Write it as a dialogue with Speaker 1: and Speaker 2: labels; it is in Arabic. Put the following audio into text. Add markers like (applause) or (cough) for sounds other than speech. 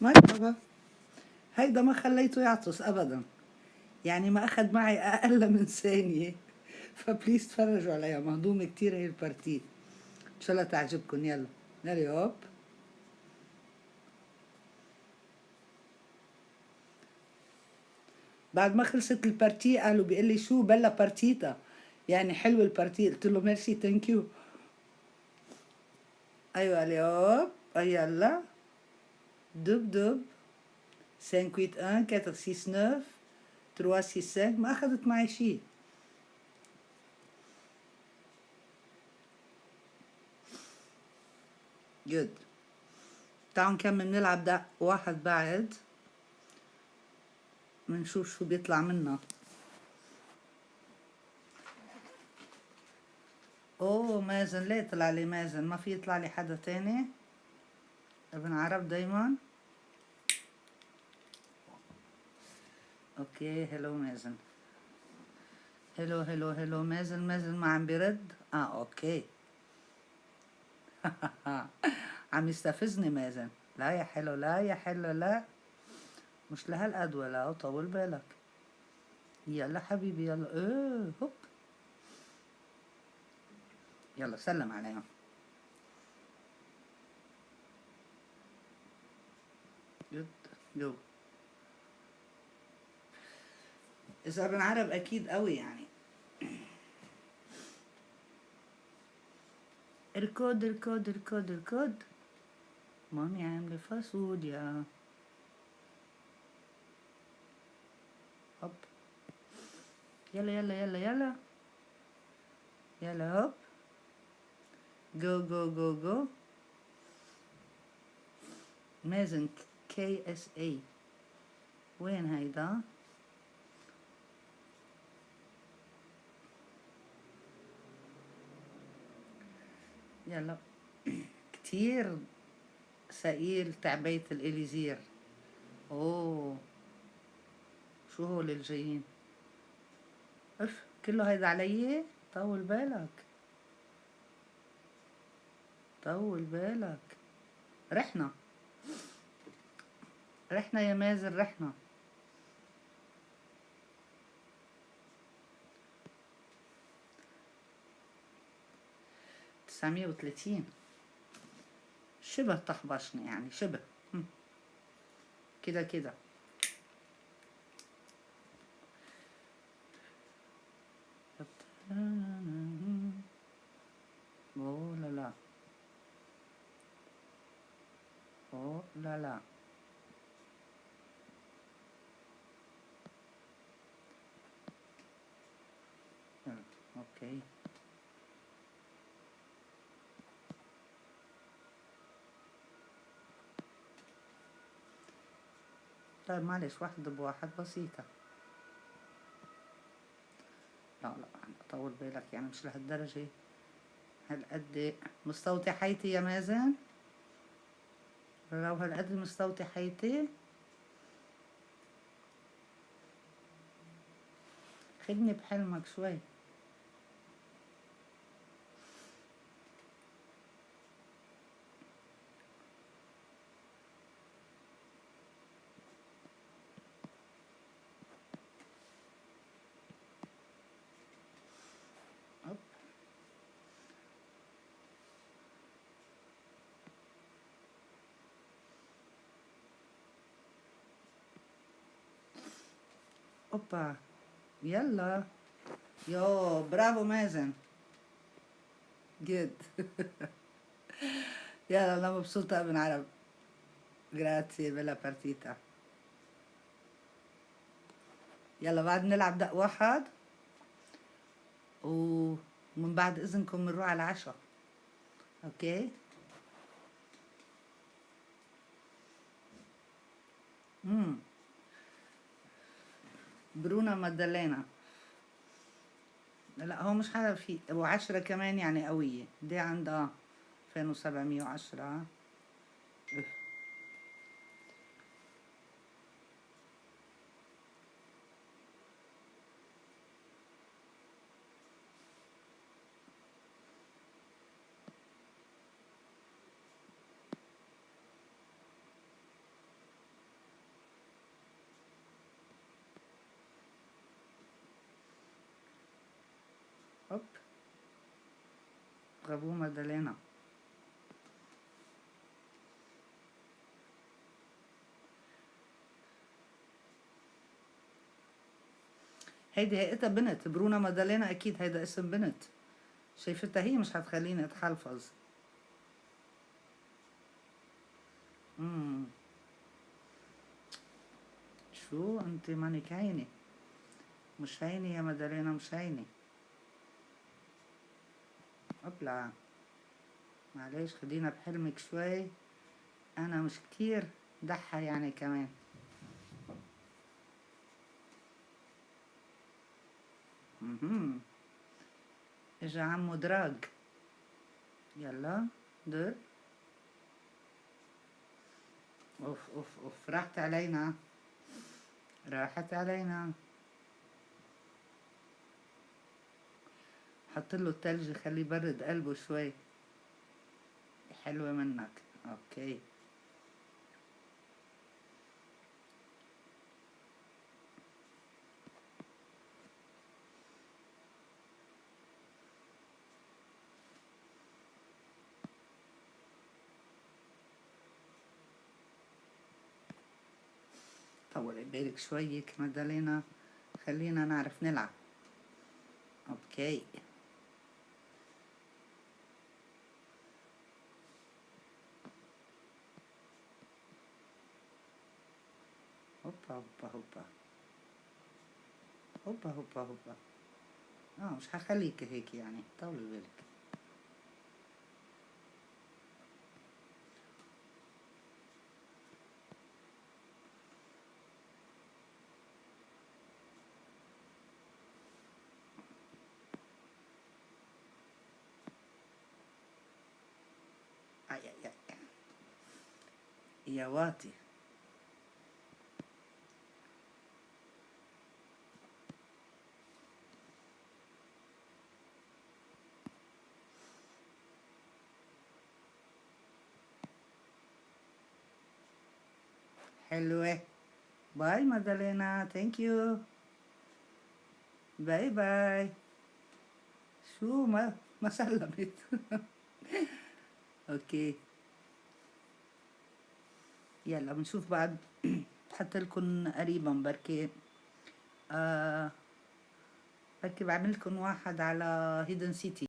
Speaker 1: مرحبا. هيدا ما خليته يعطس ابدا. يعني ما اخذ معي أقل من ثانية. (laughs) ف please تفرجوا عليها. مهضومة كتير هي ال partie. إن شاء الله تعجبكم يلا. يلا هوب. بعد ما خلصت ال partie قالوا بيقول لي شو bella partita؟ يعني حلو ال partie. قلت له merci thank you أيوه قال لي هوب. يلا. دب دب 5 8 1 4 6 9 3 6 5 ما اخذت معي شيء جود تعالوا نكمل نلعب ده واحد بعد بنشوف شو بيطلع منا اوه مازن ليه طلع لي مازن ما في يطلع لي حدا تاني أبن عرب دايما. okay hello مازن. hello hello hello مازن. مازن ما عم بيرد؟ آه okay. (laughs) عم يستفزني مازن. لا يا حلو لا يا حلو لا. مش لهالقد ولا طول بالك. يلا حبيبي يلا. إيه هوب. يلا سلم عليهم. جد؟ جو. إذا ابن عرب أكيد قوي يعني. الكود الكود الكود الكود. مامي عاملة فاصوليا هوب. يلا يلا يلا يلا. يلا هوب. جو جو جو جو. مازن كي اس اي وين هيدا؟ يلا. (clears throat) كتير ثقيل تعبية الإليزير. أوه. شو هول الجايين؟ اف كله هيدا علي؟ طول بالك. طول بالك. رحنا. رحنا يا مازن رحنا. تسعمية وثلاثين شبه طحبشني يعني شبه. كده كده. أوه لا لا. أوه لا لا. أوكي طيب معلش واحدة بواحد بسيطة. لا لا طول بالك يعني مش لهالدرجة. هالقد مستوطي حياتي يا مازن؟ لو هالقد مستوطي حياتي خدني بحلمك شوي. اوبا يلا يو برافو مازن جد يلا أنا مبسوطة ابن عرب grazie bella partita يلا بعد نلعب دق واحد ومن بعد اذنكم بنروح على العشاء okay امم برونا مادالينا لا هو مش حدا في وعشرة كمان يعني قوية. دي عندها 2710 برافو مادالينا هيدي هيئتها بنت برونا مادالينا أكيد هيدا اسم بنت. شايفتها هي مش هتخليني أتحلفظ. شو؟ أنت مانك عيني. مش عيني يا مدالينا مش عيني. اطلع معلش خلينا بحلمك شوي. أنا مش كتير دحة يعني كمان. إجا عمو دراج يلا دور. أوف أوف أوف. راحت علينا. راحت علينا. حط له التلج خليه يبرد قلبه شوي حلوة منك. أوكي. طول بالك شوي مدالينا خلينا نعرف نلعب. أوكي. هوبا هوبا هوبا هوبا هوبا هوبا آه مش هخليك هيك يعني طول بالك اي اي اي يا واطي حلوة باي مادالينا ثانك يو باي باي شو ما ما سلمت أوكي يلا بنشوف بعد حتى لكم قريبا بركي آه بركي بعمل لكم واحد على هيدن سيتي